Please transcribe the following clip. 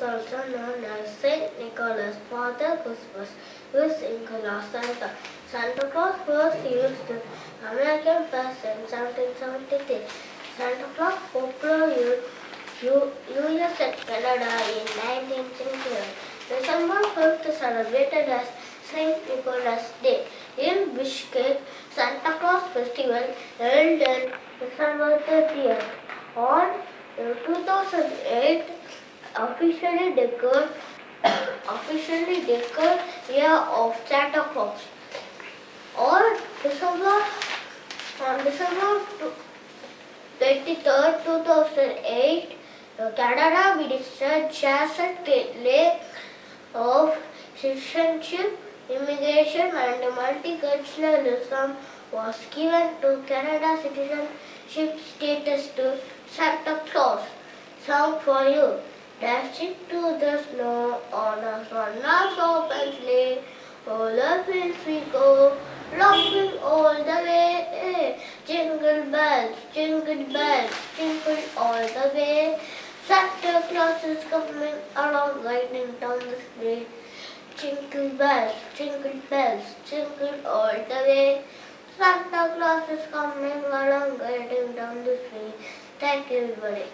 is also known as Saint Nicholas, Father Christmas, is Nicholas Santa. Santa Claus was used in American first in 1773. Santa Claus popular in US and Canada in 19th century. December 5th celebrated as Saint Nicholas Day. In Bishkek, Santa Claus festival held on December 30th. On uh, 2008, officially declared officially declared year of Santa Claus. On December on December 23rd, 2008, the Canada Minister Jason Lake of Citizenship, Immigration and Multiculturalism was given to Canada citizenship status to Santa Claus. Song for you. Dashing to the snow on a sunless open sleigh. All the fields we go, laughing all the way. Jingle bells, jingle bells, jingle all the way. Santa Claus is coming along, riding down the street. Jingle bells, jingle bells, jingle all the way. Santa Claus is coming along, riding down the street. Thank you, everybody.